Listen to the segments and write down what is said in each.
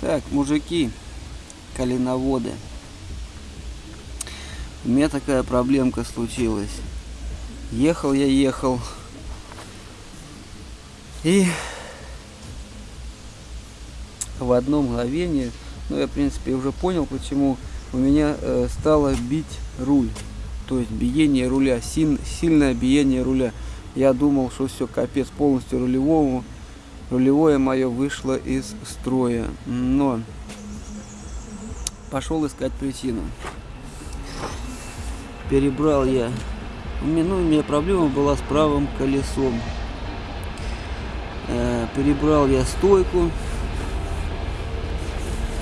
Так, мужики, коленоводы. У меня такая проблемка случилась. Ехал я, ехал. И в одно мгновение, ну я в принципе уже понял, почему у меня э, стало бить руль. То есть биение руля, силь, сильное биение руля. Я думал, что все, капец, полностью рулевому. Рулевое мое вышло из строя. Но пошел искать причину. Перебрал я. У меня, ну, у меня проблема была с правым колесом. Э, перебрал я стойку.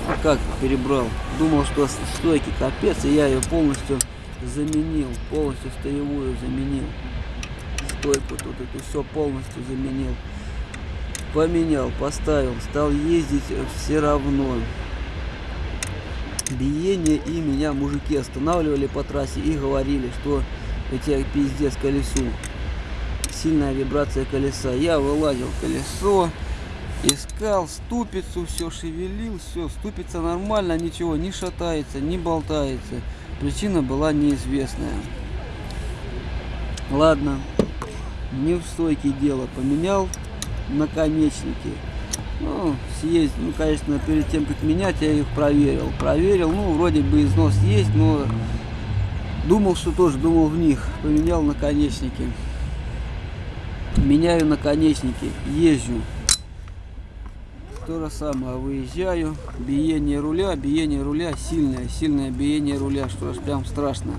А как перебрал? Думал, что стойки капец, и я ее полностью заменил. Полностью стоевую заменил. Стойку тут эту все полностью заменил. Поменял, поставил, стал ездить все равно биение, и меня мужики останавливали по трассе и говорили, что у тебя пиздец колесу. Сильная вибрация колеса. Я вылазил колесо, искал ступицу, все шевелил, все, ступица нормально, ничего не шатается, не болтается. Причина была неизвестная. Ладно, не в стойке дело, поменял наконечники. Ну, съесть, ну, конечно, перед тем, как менять, я их проверил. Проверил, ну, вроде бы износ есть, но думал, что тоже думал в них. Поменял наконечники. Меняю наконечники, езжу. То же самое, выезжаю, биение руля, биение руля сильное, сильное биение руля, что аж прям страшно.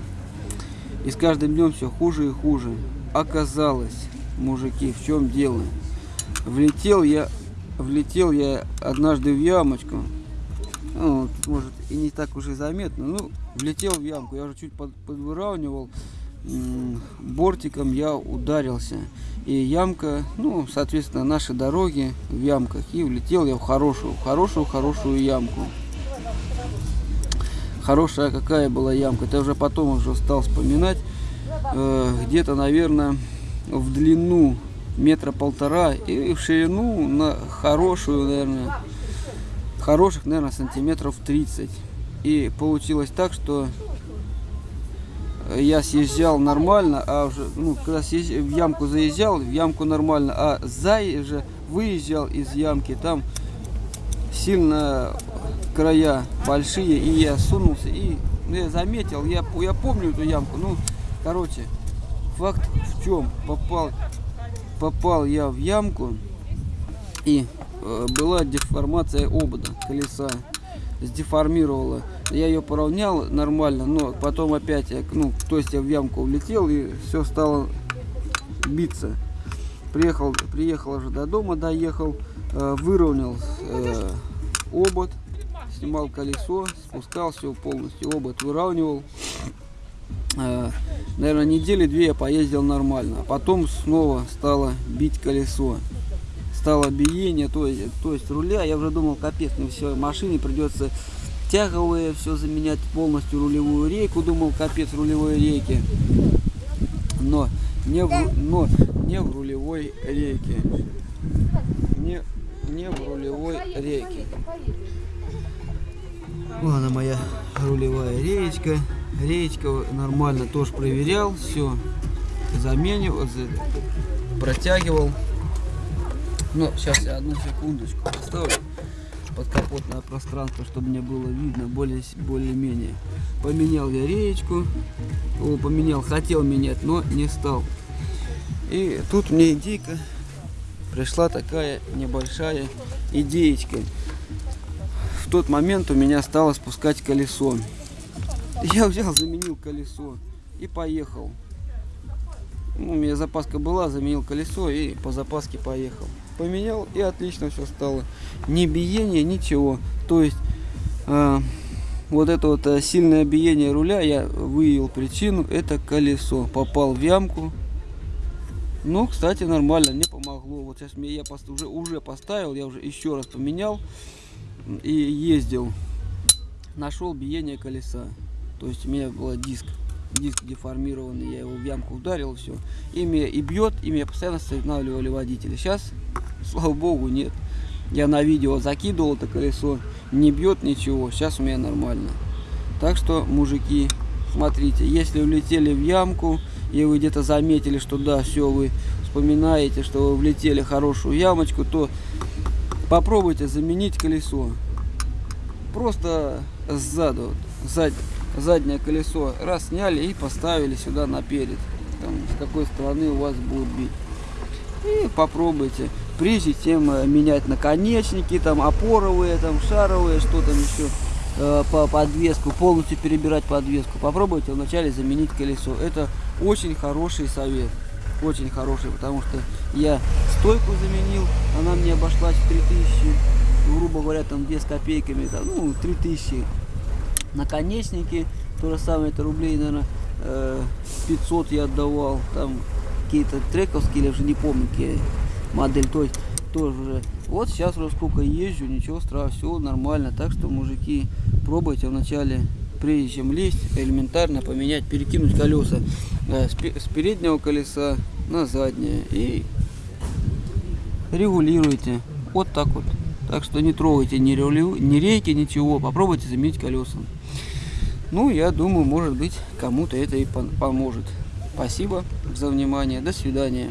И с каждым днем все хуже и хуже. Оказалось, мужики, в чем дело? Влетел я влетел я однажды в ямочку. Ну, может и не так уж и заметно. Ну, влетел в ямку. Я уже чуть под, подвыравнивал. Бортиком я ударился. И ямка, ну, соответственно, наши дороги в ямках. И влетел я в хорошую, хорошую, хорошую ямку. Хорошая какая была ямка. Это уже потом уже стал вспоминать. Э, Где-то, наверное, в длину метра полтора и в ширину на хорошую, наверное, хороших, наверное, сантиметров 30. И получилось так, что я съезжал нормально, а уже, ну, когда съезж... в ямку заезжал, в ямку нормально, а за же выезжал из ямки, там сильно края большие, и я сунулся, и ну, я заметил, я, я помню эту ямку, ну, короче, факт в чем, попал попал я в ямку и э, была деформация обода колеса сдеформировала. Я ее поравнял нормально но потом опять ну то есть я в ямку улетел и все стало биться. Приехал приехал уже до дома доехал э, выровнял э, обод снимал колесо спускал все полностью обод выравнивал наверное, недели две я поездил нормально. А потом снова стало бить колесо. Стало биение, то есть, то есть руля. Я уже думал, капец, мне все, машине придется тяговые все заменять, полностью рулевую рейку. Думал, капец, рулевой рейки. Но не в, но не в рулевой рейке. Не, не в рулевой рейке. Вот она моя рулевая реечка. Реечка нормально тоже проверял, все заменил, протягивал. Но сейчас я одну секундочку поставлю подкапотное пространство, чтобы мне было видно более более-менее. Поменял я реечку, о, поменял, хотел менять, но не стал. И тут мне идейка пришла такая небольшая идеечка. Тот момент у меня стало спускать колесо. Я взял, заменил колесо и поехал. Ну, у меня запаска была, заменил колесо и по запаске поехал. Поменял и отлично все стало. Ни биения, ничего. То есть э, вот это вот э, сильное биение руля, я выявил причину, это колесо. Попал в ямку. Ну, кстати, нормально, мне помогло. Вот сейчас мне я уже, уже поставил, я уже еще раз поменял и ездил. Нашел биение колеса. То есть у меня был диск, диск деформированный, я его в ямку ударил, все. И меня и бьет, и меня постоянно останавливали водители. Сейчас, слава богу, нет. Я на видео закидывал это колесо, не бьет ничего. Сейчас у меня нормально. Так что, мужики, смотрите, если влетели в ямку, и вы где-то заметили, что да, все, вы вспоминаете, что вы влетели в хорошую ямочку, то попробуйте заменить колесо. Просто сзаду, зад, заднее колесо раз сняли и поставили сюда наперед. Там, с какой стороны у вас будет бить. И попробуйте. Прежде чем э, менять наконечники, там опоровые, там шаровые, что там еще э, по подвеску, полностью перебирать подвеску. Попробуйте вначале заменить колесо. Это очень хороший совет. Очень хороший, потому что я стойку заменил, она мне обошлась в 3000, грубо говоря, там 2 с копейками, там, ну, 3000. Наконечники, то же самое, это рублей, наверное, 500 я отдавал, там какие-то трековские, я уже не помню, какие модель, то есть тоже. Вот сейчас уже сколько езжу, ничего страшного, все нормально. Так что, мужики, пробуйте вначале, прежде чем лезть, элементарно поменять, перекинуть колеса э, с переднего колеса на заднее и регулируйте. Вот так вот. Так что не трогайте ни, релю, ни рейки, ничего. Попробуйте заменить колеса. Ну, я думаю, может быть, кому-то это и поможет. Спасибо за внимание. До свидания.